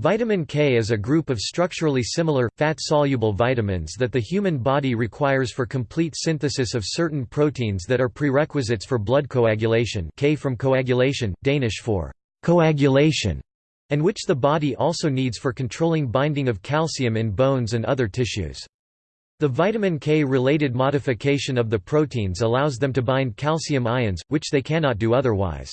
Vitamin K is a group of structurally similar, fat-soluble vitamins that the human body requires for complete synthesis of certain proteins that are prerequisites for blood coagulation K from Koagulation, Danish for coagulation, and which the body also needs for controlling binding of calcium in bones and other tissues. The vitamin K-related modification of the proteins allows them to bind calcium ions, which they cannot do otherwise.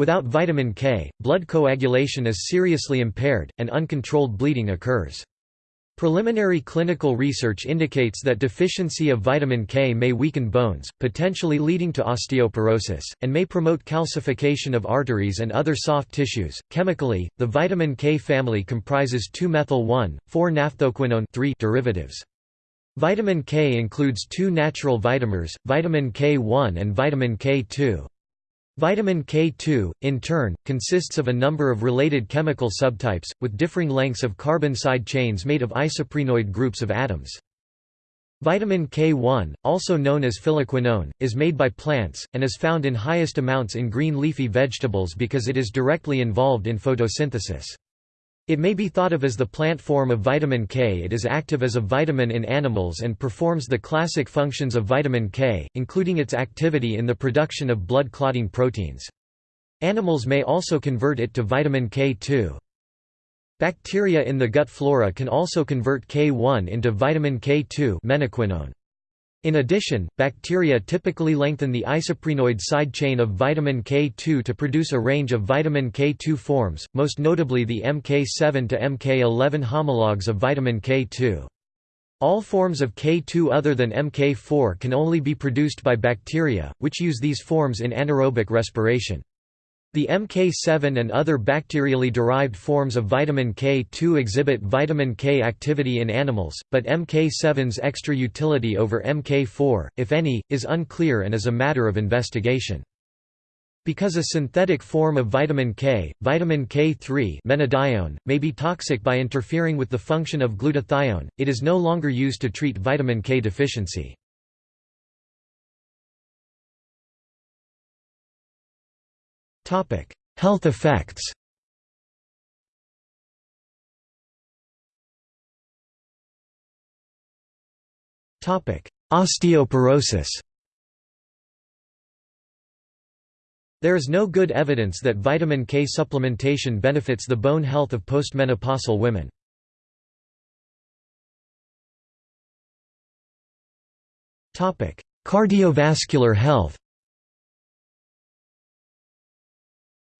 Without vitamin K, blood coagulation is seriously impaired, and uncontrolled bleeding occurs. Preliminary clinical research indicates that deficiency of vitamin K may weaken bones, potentially leading to osteoporosis, and may promote calcification of arteries and other soft tissues. Chemically, the vitamin K family comprises 2-methyl-1,4-naphthoquinone three derivatives. Vitamin K includes two natural vitamins, vitamin K1 and vitamin K2. Vitamin K2, in turn, consists of a number of related chemical subtypes, with differing lengths of carbon side chains made of isoprenoid groups of atoms. Vitamin K1, also known as phylloquinone, is made by plants, and is found in highest amounts in green leafy vegetables because it is directly involved in photosynthesis. It may be thought of as the plant form of vitamin K. It is active as a vitamin in animals and performs the classic functions of vitamin K, including its activity in the production of blood clotting proteins. Animals may also convert it to vitamin K2. Bacteria in the gut flora can also convert K1 into vitamin K2 menaquinone. In addition, bacteria typically lengthen the isoprenoid side chain of vitamin K2 to produce a range of vitamin K2 forms, most notably the MK7 to MK11 homologues of vitamin K2. All forms of K2 other than MK4 can only be produced by bacteria, which use these forms in anaerobic respiration. The MK7 and other bacterially derived forms of vitamin K2 exhibit vitamin K activity in animals, but MK7's extra utility over MK4, if any, is unclear and is a matter of investigation. Because a synthetic form of vitamin K, vitamin K3 menadione, may be toxic by interfering with the function of glutathione, it is no longer used to treat vitamin K deficiency. Health effects. Osteoporosis. There is no good evidence that vitamin K supplementation benefits the bone health of postmenopausal women. Cardiovascular health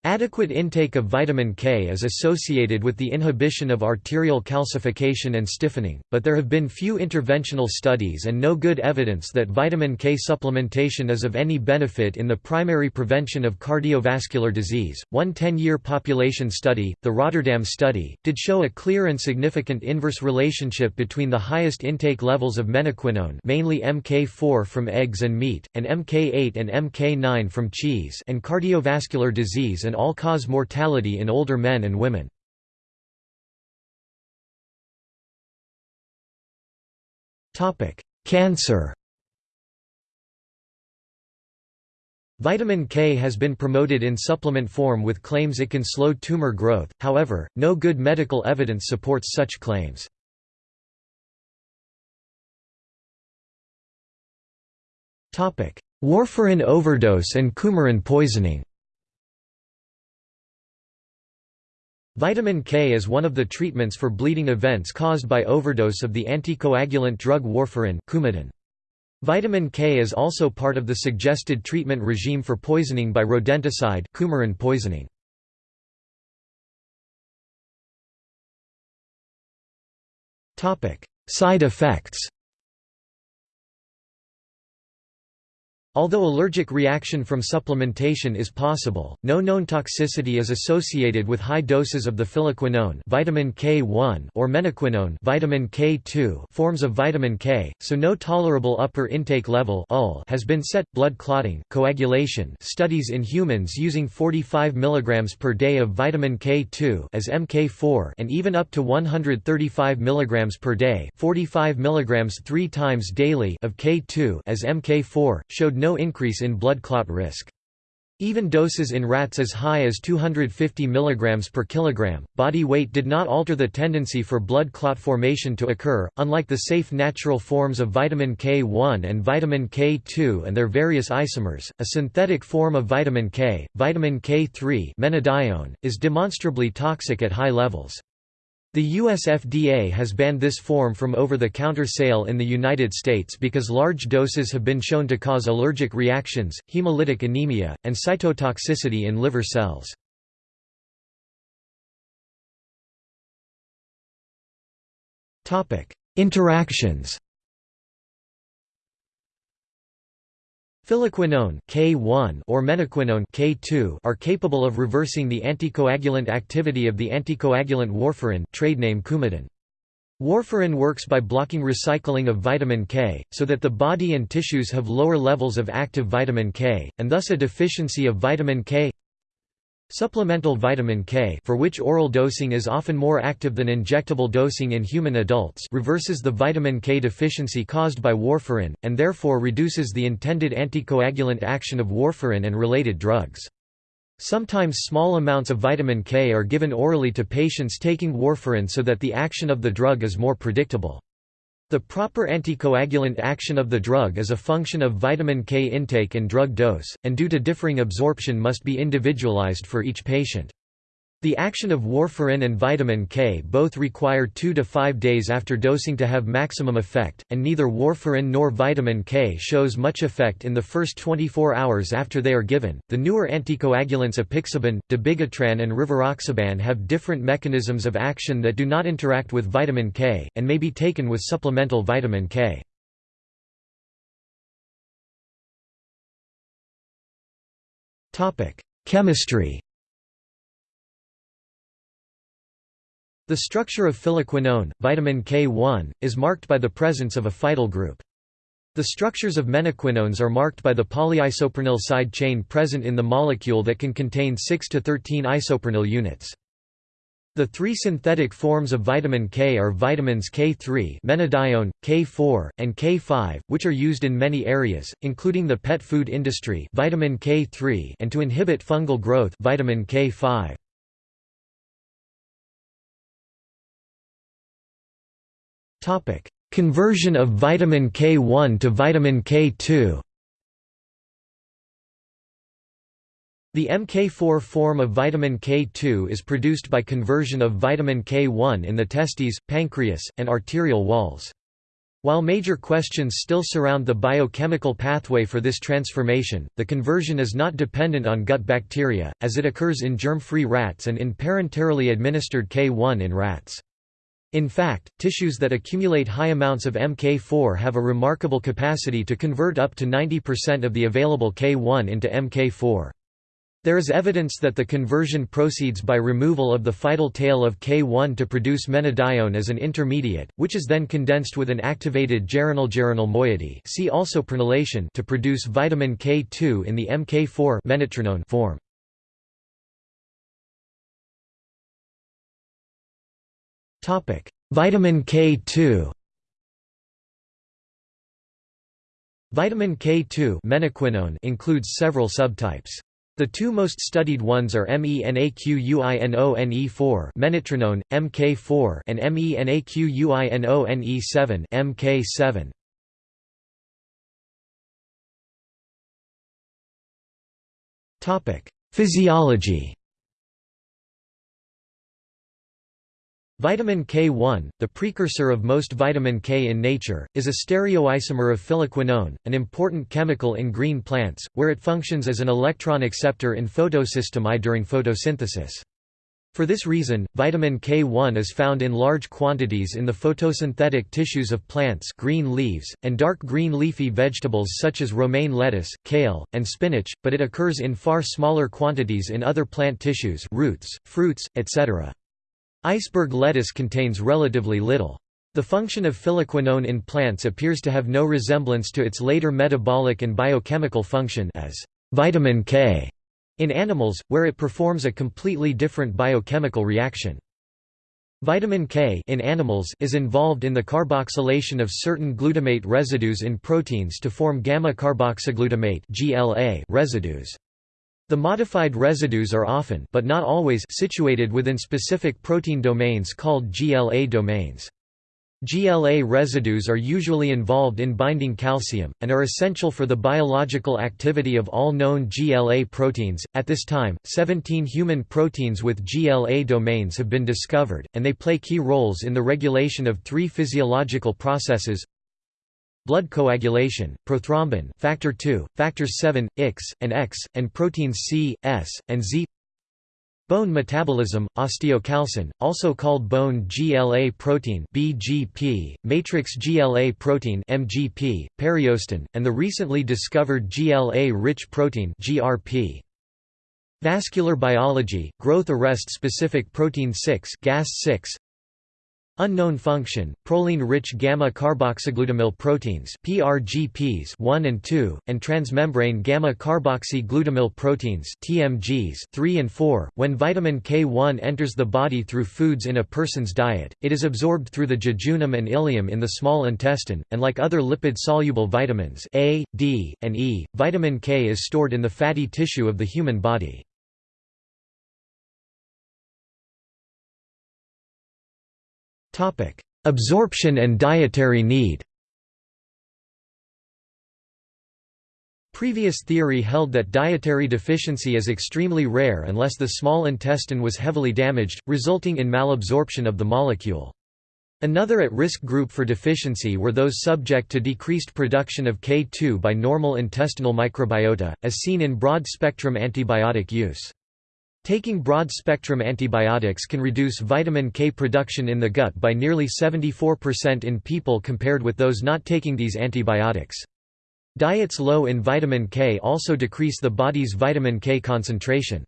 Adequate intake of vitamin K is associated with the inhibition of arterial calcification and stiffening, but there have been few interventional studies and no good evidence that vitamin K supplementation is of any benefit in the primary prevention of cardiovascular disease. One 10 year population study, the Rotterdam study, did show a clear and significant inverse relationship between the highest intake levels of menaquinone, mainly MK4 from eggs and meat, and MK8 and MK9 from cheese, and cardiovascular disease and all-cause mortality in older men and women. Cancer Vitamin K has been promoted in supplement form with claims it can slow tumor growth, however, no good medical evidence supports such claims. Warfarin overdose and coumarin poisoning Vitamin K is one of the treatments for bleeding events caused by overdose of the anticoagulant drug warfarin Coumadin. Vitamin K is also part of the suggested treatment regime for poisoning by rodenticide coumarin poisoning. Side effects Although allergic reaction from supplementation is possible, no known toxicity is associated with high doses of the phylloquinone vitamin K1 or menaquinone vitamin K2 forms of vitamin K, so no tolerable upper intake level has been set. Blood clotting, coagulation studies in humans using 45 mg per day of vitamin K2 as MK4 and even up to 135 mg per day 45 mg three times daily of K2 as MK4, showed no increase in blood clot risk. Even doses in rats as high as 250 mg per kilogram, body weight did not alter the tendency for blood clot formation to occur. Unlike the safe natural forms of vitamin K1 and vitamin K2 and their various isomers, a synthetic form of vitamin K, vitamin K3 menadione, is demonstrably toxic at high levels. The US FDA has banned this form from over-the-counter sale in the United States because large doses have been shown to cause allergic reactions, hemolytic anemia, and cytotoxicity in liver cells. Interactions Phylloquinone K1 or menaquinone K2 are capable of reversing the anticoagulant activity of the anticoagulant warfarin trade name Coumadin. Warfarin works by blocking recycling of vitamin K, so that the body and tissues have lower levels of active vitamin K, and thus a deficiency of vitamin K Supplemental vitamin K for which oral dosing is often more active than injectable dosing in human adults reverses the vitamin K deficiency caused by warfarin, and therefore reduces the intended anticoagulant action of warfarin and related drugs. Sometimes small amounts of vitamin K are given orally to patients taking warfarin so that the action of the drug is more predictable. The proper anticoagulant action of the drug is a function of vitamin K intake and drug dose, and due to differing absorption must be individualized for each patient. The action of warfarin and vitamin K both require 2 to 5 days after dosing to have maximum effect, and neither warfarin nor vitamin K shows much effect in the first 24 hours after they are given. The newer anticoagulants apixaban, dabigatran, and rivaroxaban have different mechanisms of action that do not interact with vitamin K, and may be taken with supplemental vitamin K. Chemistry The structure of phylloquinone, vitamin K1, is marked by the presence of a phytyl group. The structures of menaquinones are marked by the polyisoprenyl side chain present in the molecule that can contain 6 to 13 isoprenyl units. The three synthetic forms of vitamin K are vitamins K3 menadione, K4, and K5, which are used in many areas, including the pet food industry vitamin K3 and to inhibit fungal growth vitamin K5. Topic: Conversion of vitamin K1 to vitamin K2. The MK4 form of vitamin K2 is produced by conversion of vitamin K1 in the testes, pancreas, and arterial walls. While major questions still surround the biochemical pathway for this transformation, the conversion is not dependent on gut bacteria, as it occurs in germ-free rats and in parenterally administered K1 in rats. In fact, tissues that accumulate high amounts of MK4 have a remarkable capacity to convert up to 90% of the available K1 into MK4. There is evidence that the conversion proceeds by removal of the phytyl tail of K1 to produce menadione as an intermediate, which is then condensed with an activated geranyl-geranyl moiety see also prenylation to produce vitamin K2 in the MK4 form. Topic: Vitamin K2. Vitamin K2 menaquinone includes several subtypes. The two most studied ones are MENAQUINONE4 menatetrenone, MK4 and MENAQUINONE7 MK7. Topic: Physiology Vitamin K1, the precursor of most vitamin K in nature, is a stereoisomer of phylloquinone, an important chemical in green plants, where it functions as an electron acceptor in photosystem I during photosynthesis. For this reason, vitamin K1 is found in large quantities in the photosynthetic tissues of plants green leaves, and dark green leafy vegetables such as romaine lettuce, kale, and spinach, but it occurs in far smaller quantities in other plant tissues roots, fruits, etc. Iceberg lettuce contains relatively little. The function of phylloquinone in plants appears to have no resemblance to its later metabolic and biochemical function as vitamin K in animals, where it performs a completely different biochemical reaction. Vitamin K in animals is involved in the carboxylation of certain glutamate residues in proteins to form gamma carboxyglutamate (GLA) residues. The modified residues are often but not always situated within specific protein domains called GLA domains. GLA residues are usually involved in binding calcium, and are essential for the biological activity of all known GLA proteins. At this time, 17 human proteins with GLA domains have been discovered, and they play key roles in the regulation of three physiological processes blood coagulation, prothrombin factor II, factors 7, X, and X, and proteins C, S, and Z Bone metabolism, osteocalcin, also called bone GLA protein (BGP), matrix GLA protein (MGP), periostin, and the recently discovered GLA-rich protein (GRP). Vascular biology, growth arrest specific protein 6, GAS6, Unknown function, proline-rich gamma-carboxyglutamyl proteins PRGPs 1 and 2, and transmembrane gamma-carboxy-glutamyl proteins TMGs 3 and 4. When vitamin K1 enters the body through foods in a person's diet, it is absorbed through the jejunum and ileum in the small intestine, and like other lipid-soluble vitamins A, D, and E, vitamin K is stored in the fatty tissue of the human body. Absorption and dietary need Previous theory held that dietary deficiency is extremely rare unless the small intestine was heavily damaged, resulting in malabsorption of the molecule. Another at-risk group for deficiency were those subject to decreased production of K2 by normal intestinal microbiota, as seen in broad-spectrum antibiotic use. Taking broad-spectrum antibiotics can reduce vitamin K production in the gut by nearly 74% in people compared with those not taking these antibiotics. Diets low in vitamin K also decrease the body's vitamin K concentration.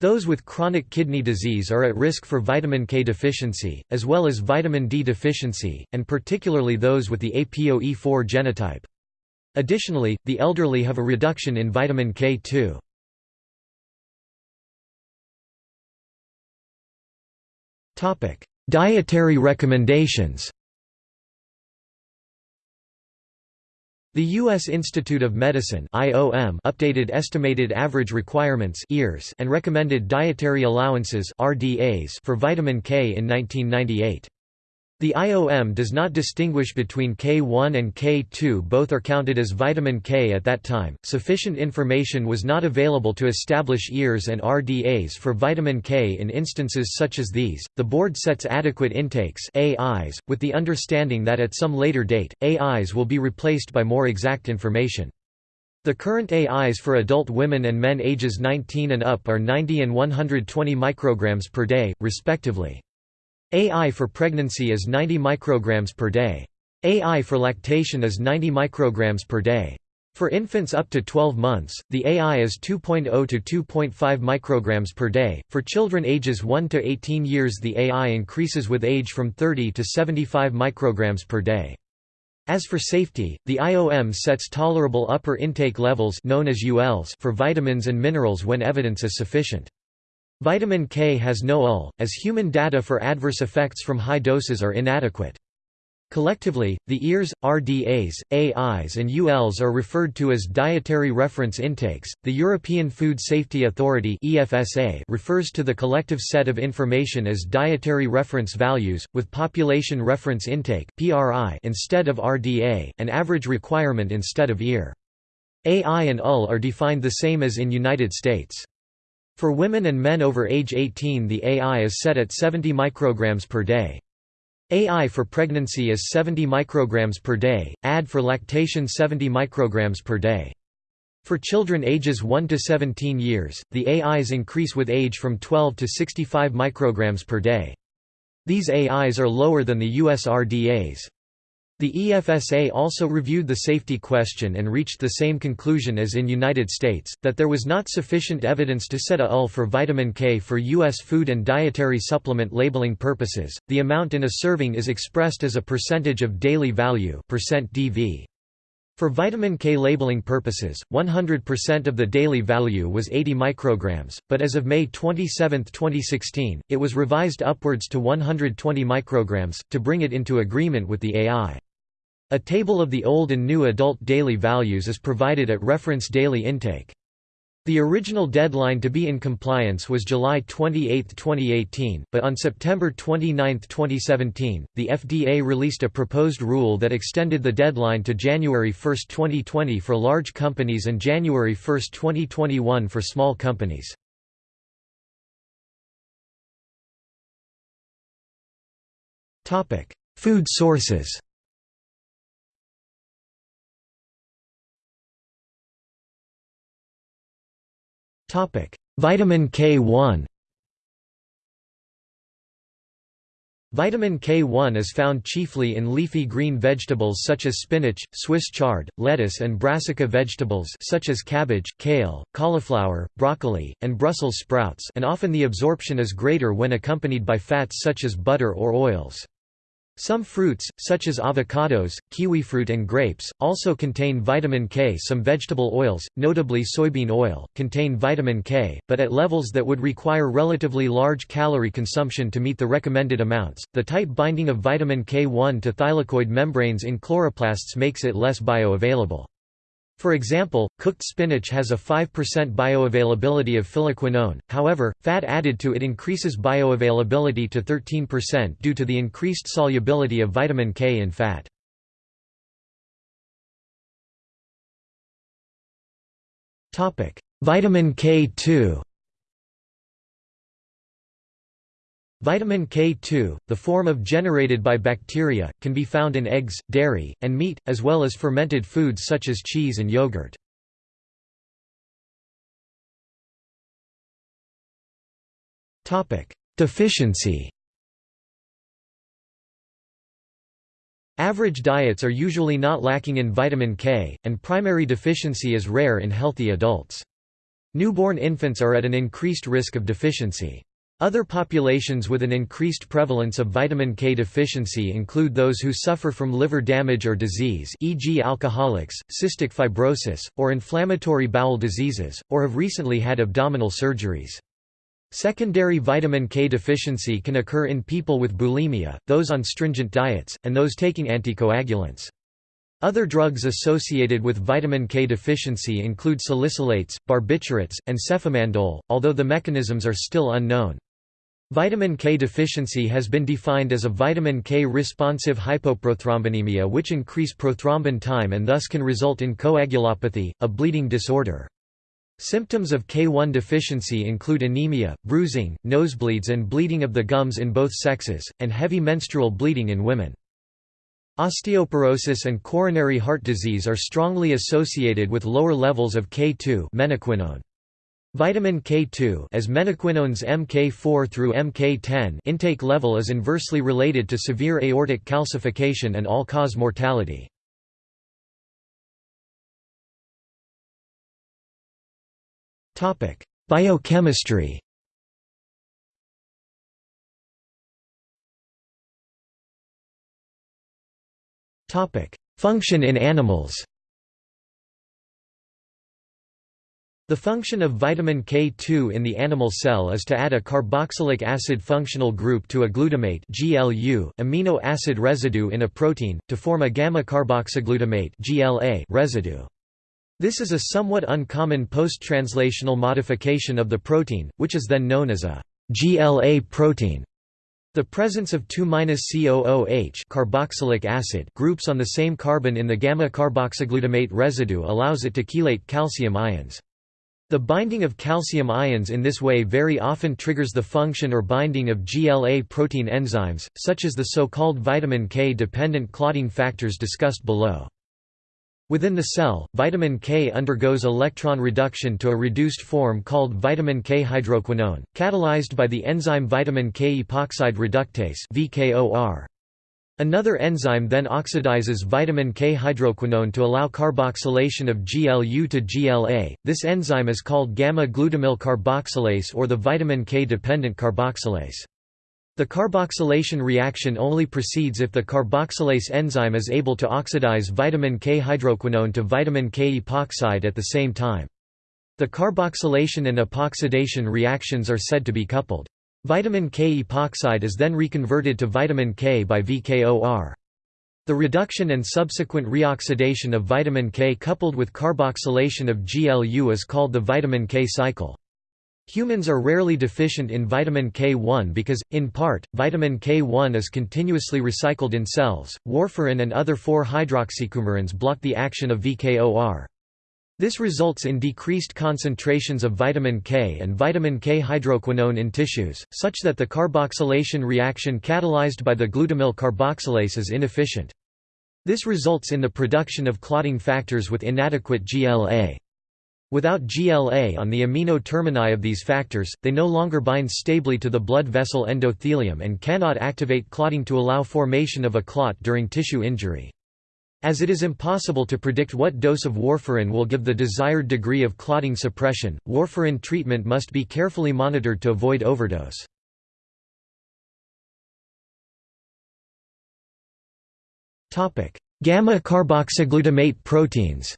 Those with chronic kidney disease are at risk for vitamin K deficiency, as well as vitamin D deficiency, and particularly those with the APOE4 genotype. Additionally, the elderly have a reduction in vitamin K2. Dietary recommendations The U.S. Institute of Medicine (IOM) updated estimated average requirements and recommended dietary allowances (RDAs) for vitamin K in 1998. The IOM does not distinguish between K1 and K2 both are counted as vitamin K at that time. Sufficient information was not available to establish EARs and RDAs for vitamin K in instances such as these. The board sets adequate intakes AIs with the understanding that at some later date AIs will be replaced by more exact information. The current AIs for adult women and men ages 19 and up are 90 and 120 micrograms per day, respectively. AI for pregnancy is 90 micrograms per day. AI for lactation is 90 micrograms per day. For infants up to 12 months, the AI is 2.0 to 2.5 micrograms per day. For children ages 1 to 18 years, the AI increases with age from 30 to 75 micrograms per day. As for safety, the IOM sets tolerable upper intake levels known as ULs for vitamins and minerals when evidence is sufficient. Vitamin K has no UL, as human data for adverse effects from high doses are inadequate. Collectively, the EARs, RDAs, AIs, and ULs are referred to as dietary reference intakes. The European Food Safety Authority (EFSA) refers to the collective set of information as dietary reference values, with population reference intake (PRI) instead of RDA, and average requirement instead of EAR. AI and UL are defined the same as in United States. For women and men over age 18 the AI is set at 70 micrograms per day. AI for pregnancy is 70 micrograms per day, AD for lactation 70 micrograms per day. For children ages 1 to 17 years, the AIs increase with age from 12 to 65 micrograms per day. These AIs are lower than the US RDAs. The EFSA also reviewed the safety question and reached the same conclusion as in United States, that there was not sufficient evidence to set a UL for vitamin K for U.S. food and dietary supplement labeling purposes. The amount in a serving is expressed as a percentage of daily value percent DV. For vitamin K labeling purposes, 100% of the daily value was 80 micrograms, but as of May 27, 2016, it was revised upwards to 120 micrograms, to bring it into agreement with the AI. A table of the old and new adult daily values is provided at reference daily intake. The original deadline to be in compliance was July 28, 2018, but on September 29, 2017, the FDA released a proposed rule that extended the deadline to January 1, 2020 for large companies and January 1, 2021 for small companies. Food sources Vitamin K1 Vitamin K1 is found chiefly in leafy green vegetables such as spinach, Swiss chard, lettuce and brassica vegetables such as cabbage, kale, cauliflower, broccoli, and Brussels sprouts and often the absorption is greater when accompanied by fats such as butter or oils. Some fruits, such as avocados, kiwifruit and grapes, also contain vitamin K. Some vegetable oils, notably soybean oil, contain vitamin K, but at levels that would require relatively large calorie consumption to meet the recommended amounts. The tight binding of vitamin K1 to thylakoid membranes in chloroplasts makes it less bioavailable. For example, cooked spinach has a 5% bioavailability of phylloquinone, however, fat added to it increases bioavailability to 13% due to the increased solubility of vitamin K in fat. Vitamin K2 Vitamin K2, the form of generated by bacteria, can be found in eggs, dairy, and meat, as well as fermented foods such as cheese and yogurt. Deficiency Average diets are usually not lacking in vitamin K, and primary deficiency is rare in healthy adults. Newborn infants are at an increased risk of deficiency. Other populations with an increased prevalence of vitamin K deficiency include those who suffer from liver damage or disease e.g. alcoholics, cystic fibrosis, or inflammatory bowel diseases, or have recently had abdominal surgeries. Secondary vitamin K deficiency can occur in people with bulimia, those on stringent diets, and those taking anticoagulants. Other drugs associated with vitamin K deficiency include salicylates, barbiturates, and cefamandole, although the mechanisms are still unknown. Vitamin K deficiency has been defined as a vitamin K-responsive hypoprothrombinemia which increase prothrombin time and thus can result in coagulopathy, a bleeding disorder. Symptoms of K1 deficiency include anemia, bruising, nosebleeds and bleeding of the gums in both sexes, and heavy menstrual bleeding in women. Osteoporosis and coronary heart disease are strongly associated with lower levels of K2 menaquinone. Vitamin K2 as menaquinone's MK4 through MK10 intake level is inversely related to severe aortic calcification and all-cause mortality. Biochemistry Function in animals The function of vitamin K2 in the animal cell is to add a carboxylic acid functional group to a glutamate (GLU) amino acid residue in a protein, to form a gamma-carboxyglutamate (GLA) residue. This is a somewhat uncommon post-translational modification of the protein, which is then known as a GLA protein. The presence of 2-COOH carboxylic acid groups on the same carbon in the gamma-carboxyglutamate residue allows it to chelate calcium ions. The binding of calcium ions in this way very often triggers the function or binding of GLA protein enzymes, such as the so-called vitamin K-dependent clotting factors discussed below. Within the cell, vitamin K undergoes electron reduction to a reduced form called vitamin K hydroquinone, catalyzed by the enzyme vitamin K epoxide reductase VKOR. Another enzyme then oxidizes vitamin K hydroquinone to allow carboxylation of GLU to GLA. This enzyme is called gamma-glutamyl carboxylase or the vitamin K-dependent carboxylase. The carboxylation reaction only proceeds if the carboxylase enzyme is able to oxidize vitamin K hydroquinone to vitamin K epoxide at the same time. The carboxylation and epoxidation reactions are said to be coupled. Vitamin K epoxide is then reconverted to vitamin K by VKOR. The reduction and subsequent reoxidation of vitamin K coupled with carboxylation of GLU is called the vitamin K cycle. Humans are rarely deficient in vitamin K1 because, in part, vitamin K1 is continuously recycled in cells. Warfarin and other 4-hydroxycoumarins block the action of VKOR. This results in decreased concentrations of vitamin K and vitamin K hydroquinone in tissues, such that the carboxylation reaction catalyzed by the glutamyl carboxylase is inefficient. This results in the production of clotting factors with inadequate GLA. Without GLA on the amino termini of these factors, they no longer bind stably to the blood vessel endothelium and cannot activate clotting to allow formation of a clot during tissue injury. As it is impossible to predict what dose of warfarin will give the desired degree of clotting suppression, warfarin treatment must be carefully monitored to avoid overdose. Gamma carboxyglutamate proteins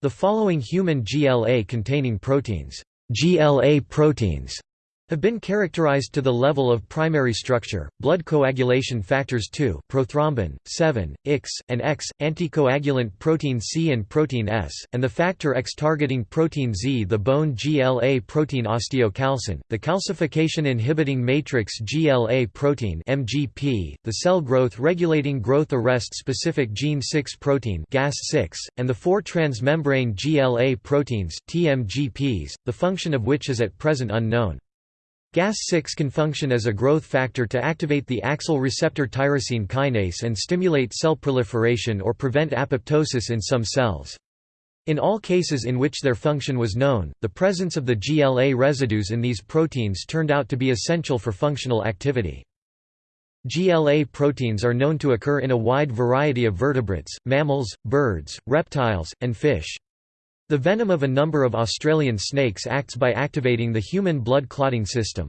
The following human GLA-containing proteins, GLA proteins have been characterized to the level of primary structure, blood coagulation factors 2 prothrombin, 7, X, and X, anticoagulant protein C and protein S, and the factor X targeting protein Z the bone GLA protein osteocalcin, the calcification inhibiting matrix GLA protein MGP, the cell growth regulating growth arrest specific gene 6 protein GAS6, and the four transmembrane GLA proteins TMGPs, the function of which is at present unknown. GAS6 can function as a growth factor to activate the AXL receptor tyrosine kinase and stimulate cell proliferation or prevent apoptosis in some cells. In all cases in which their function was known, the presence of the GLA residues in these proteins turned out to be essential for functional activity. GLA proteins are known to occur in a wide variety of vertebrates, mammals, birds, reptiles, and fish. The venom of a number of Australian snakes acts by activating the human blood clotting system.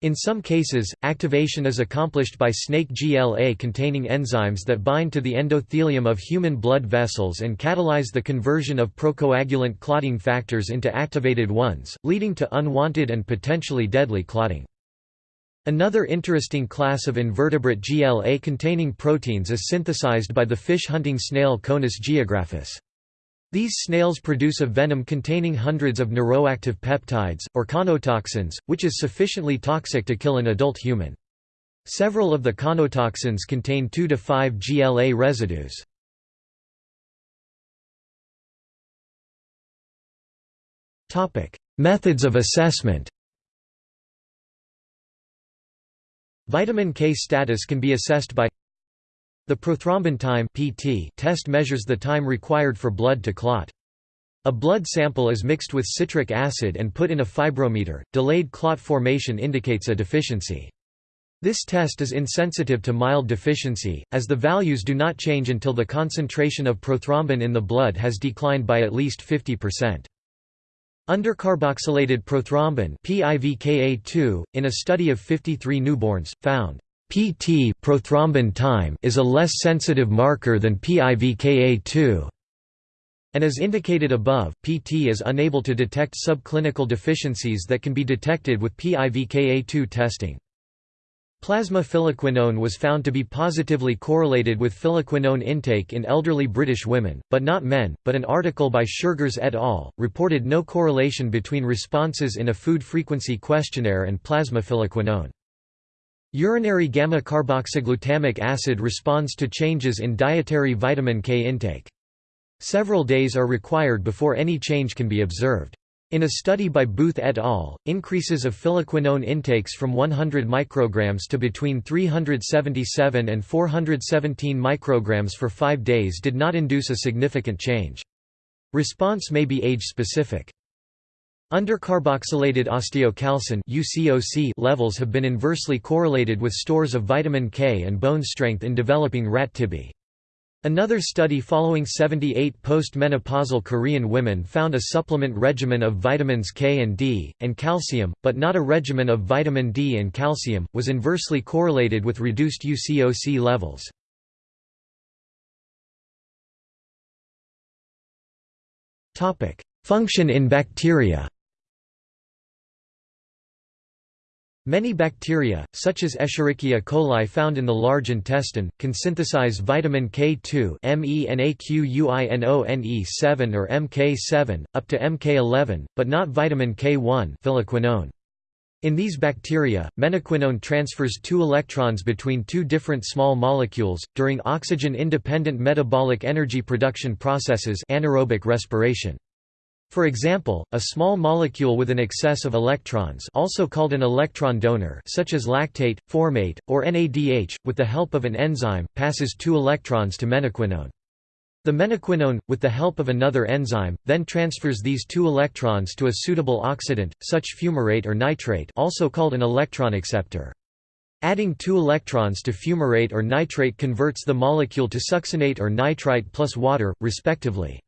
In some cases, activation is accomplished by snake GLA-containing enzymes that bind to the endothelium of human blood vessels and catalyze the conversion of procoagulant clotting factors into activated ones, leading to unwanted and potentially deadly clotting. Another interesting class of invertebrate GLA-containing proteins is synthesized by the fish-hunting snail Conus geographus. These snails produce a venom containing hundreds of neuroactive peptides, or conotoxins, which is sufficiently toxic to kill an adult human. Several of the conotoxins contain 2 to 5 GLA residues. Methods of assessment Vitamin K status can be assessed by the prothrombin time (PT) test measures the time required for blood to clot. A blood sample is mixed with citric acid and put in a fibrometer. Delayed clot formation indicates a deficiency. This test is insensitive to mild deficiency, as the values do not change until the concentration of prothrombin in the blood has declined by at least 50%. Undercarboxylated prothrombin PIVKA2, in a study of 53 newborns, found PT prothrombin time is a less sensitive marker than PIVKA2. And as indicated above, PT is unable to detect subclinical deficiencies that can be detected with PIVKA2 testing. Plasma phylloquinone was found to be positively correlated with phylloquinone intake in elderly British women, but not men, but an article by Schurgers et al. reported no correlation between responses in a food frequency questionnaire and plasma phylloquinone. Urinary gamma-carboxyglutamic acid responds to changes in dietary vitamin K intake. Several days are required before any change can be observed. In a study by Booth et al., increases of phylloquinone intakes from 100 micrograms to between 377 and 417 micrograms for five days did not induce a significant change. Response may be age-specific. Undercarboxylated osteocalcin UCOC levels have been inversely correlated with stores of vitamin K and bone strength in developing rat tibiae. Another study following 78 post-menopausal Korean women found a supplement regimen of vitamins K and D, and calcium, but not a regimen of vitamin D and calcium, was inversely correlated with reduced UCOC levels. Function in bacteria Many bacteria, such as Escherichia coli found in the large intestine, can synthesize vitamin K2 MENAQUINONE7 or MK7, up to MK11, but not vitamin K1 phylloquinone. In these bacteria, menaquinone transfers two electrons between two different small molecules, during oxygen-independent metabolic energy production processes anaerobic respiration. For example, a small molecule with an excess of electrons also called an electron donor such as lactate, formate, or NADH, with the help of an enzyme, passes two electrons to menaquinone. The menaquinone, with the help of another enzyme, then transfers these two electrons to a suitable oxidant, such fumarate or nitrate also called an electron acceptor. Adding two electrons to fumarate or nitrate converts the molecule to succinate or nitrite plus water, respectively.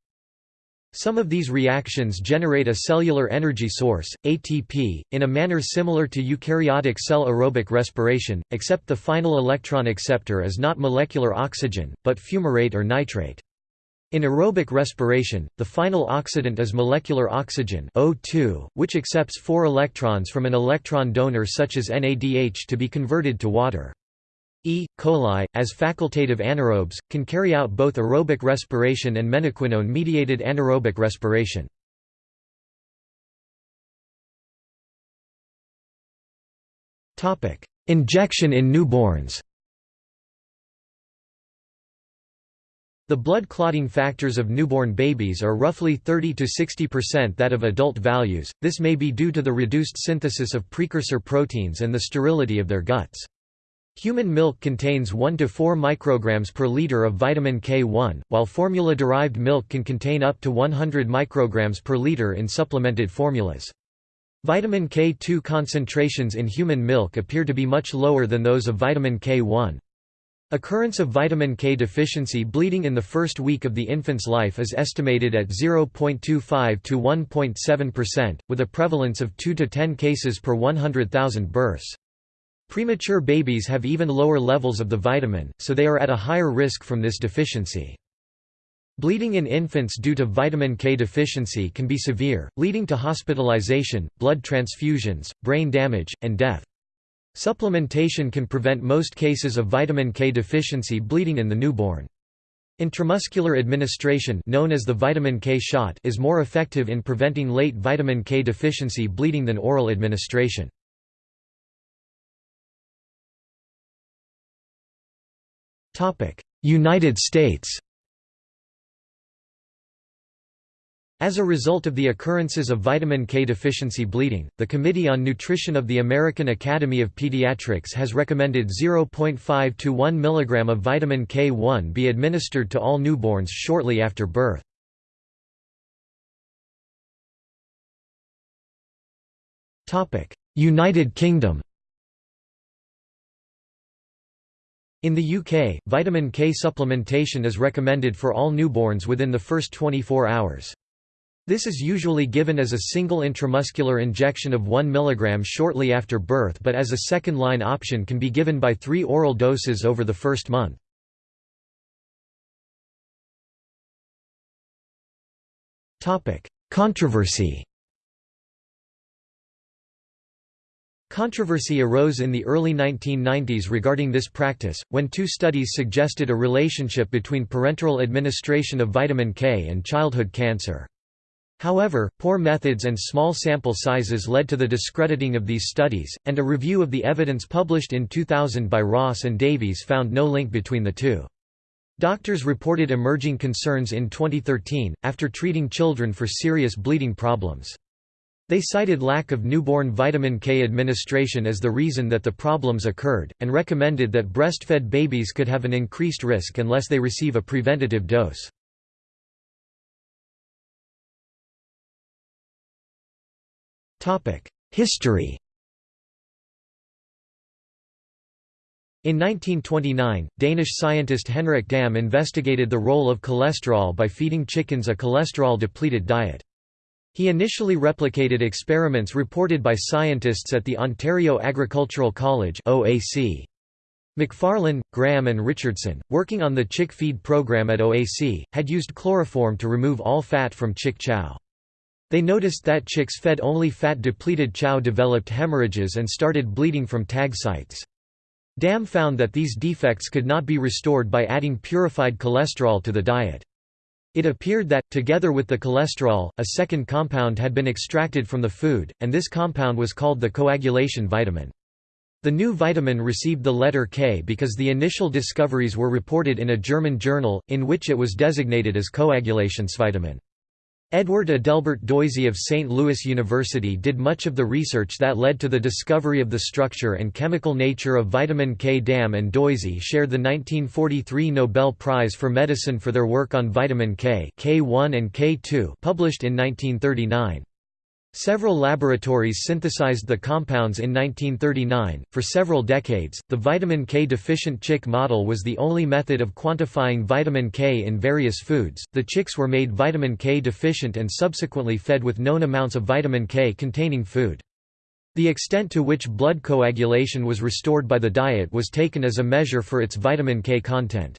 Some of these reactions generate a cellular energy source, ATP, in a manner similar to eukaryotic cell aerobic respiration, except the final electron acceptor is not molecular oxygen, but fumarate or nitrate. In aerobic respiration, the final oxidant is molecular oxygen O2, which accepts four electrons from an electron donor such as NADH to be converted to water. E. coli, as facultative anaerobes, can carry out both aerobic respiration and menaquinone-mediated anaerobic respiration. Injection in newborns The blood clotting factors of newborn babies are roughly 30 to 60% that of adult values, this may be due to the reduced synthesis of precursor proteins and the sterility of their guts. Human milk contains 1 to 4 micrograms per liter of vitamin K1, while formula-derived milk can contain up to 100 micrograms per liter in supplemented formulas. Vitamin K2 concentrations in human milk appear to be much lower than those of vitamin K1. Occurrence of vitamin K deficiency bleeding in the first week of the infant's life is estimated at 0.25 to 1.7%, with a prevalence of 2 to 10 cases per 100,000 births. Premature babies have even lower levels of the vitamin, so they are at a higher risk from this deficiency. Bleeding in infants due to vitamin K deficiency can be severe, leading to hospitalization, blood transfusions, brain damage, and death. Supplementation can prevent most cases of vitamin K deficiency bleeding in the newborn. Intramuscular administration known as the vitamin K shot is more effective in preventing late vitamin K deficiency bleeding than oral administration. United States As a result of the occurrences of vitamin K deficiency bleeding, the Committee on Nutrition of the American Academy of Pediatrics has recommended 0.5 to 1 mg of vitamin K1 be administered to all newborns shortly after birth. United Kingdom In the UK, vitamin K supplementation is recommended for all newborns within the first 24 hours. This is usually given as a single intramuscular injection of 1 mg shortly after birth but as a second-line option can be given by three oral doses over the first month. Controversy Controversy arose in the early 1990s regarding this practice, when two studies suggested a relationship between parenteral administration of vitamin K and childhood cancer. However, poor methods and small sample sizes led to the discrediting of these studies, and a review of the evidence published in 2000 by Ross and Davies found no link between the two. Doctors reported emerging concerns in 2013, after treating children for serious bleeding problems. They cited lack of newborn vitamin K administration as the reason that the problems occurred, and recommended that breastfed babies could have an increased risk unless they receive a preventative dose. History In 1929, Danish scientist Henrik Dam investigated the role of cholesterol by feeding chickens a cholesterol-depleted diet. He initially replicated experiments reported by scientists at the Ontario Agricultural College OAC. McFarlane, Graham and Richardson, working on the chick feed program at OAC, had used chloroform to remove all fat from chick chow. They noticed that chicks fed only fat-depleted chow developed hemorrhages and started bleeding from tag sites. Dam found that these defects could not be restored by adding purified cholesterol to the diet. It appeared that, together with the cholesterol, a second compound had been extracted from the food, and this compound was called the coagulation vitamin. The new vitamin received the letter K because the initial discoveries were reported in a German journal, in which it was designated as Koagulationsvitamin. Edward Adelbert Doisy of St. Louis University did much of the research that led to the discovery of the structure and chemical nature of vitamin K. Dam and Doisy shared the 1943 Nobel Prize for Medicine for their work on vitamin K K1 and K2 published in 1939. Several laboratories synthesized the compounds in 1939. For several decades, the vitamin K deficient chick model was the only method of quantifying vitamin K in various foods. The chicks were made vitamin K deficient and subsequently fed with known amounts of vitamin K containing food. The extent to which blood coagulation was restored by the diet was taken as a measure for its vitamin K content.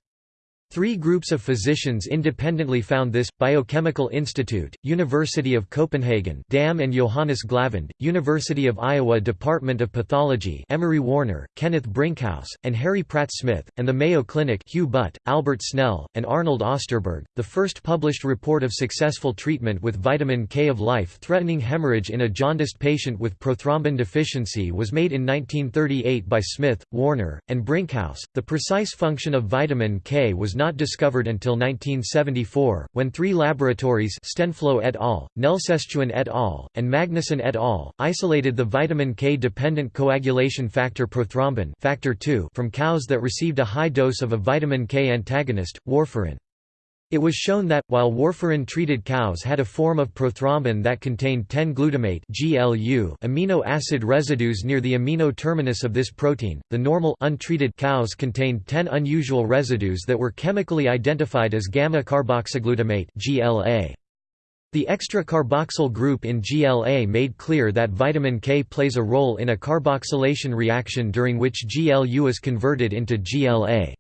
Three groups of physicians independently found this, Biochemical Institute, University of Copenhagen Dam and Johannes Glavind, University of Iowa Department of Pathology Emory Warner, Kenneth Brinkhous, and Harry Pratt Smith, and the Mayo Clinic Hugh Butt, Albert Snell, and Arnold Osterberg. The first published report of successful treatment with vitamin K of life-threatening hemorrhage in a jaundiced patient with prothrombin deficiency was made in 1938 by Smith, Warner, and Brinkhous. The precise function of vitamin K was not discovered until 1974, when three laboratories Stenflo et al., Nelsestuen et al., and Magnusson et al. isolated the vitamin K-dependent coagulation factor prothrombin factor II from cows that received a high dose of a vitamin K antagonist, warfarin. It was shown that, while warfarin-treated cows had a form of prothrombin that contained 10-glutamate amino acid residues near the amino terminus of this protein, the normal untreated cows contained 10 unusual residues that were chemically identified as gamma-carboxyglutamate The extra carboxyl group in GLA made clear that vitamin K plays a role in a carboxylation reaction during which GLU is converted into GLA.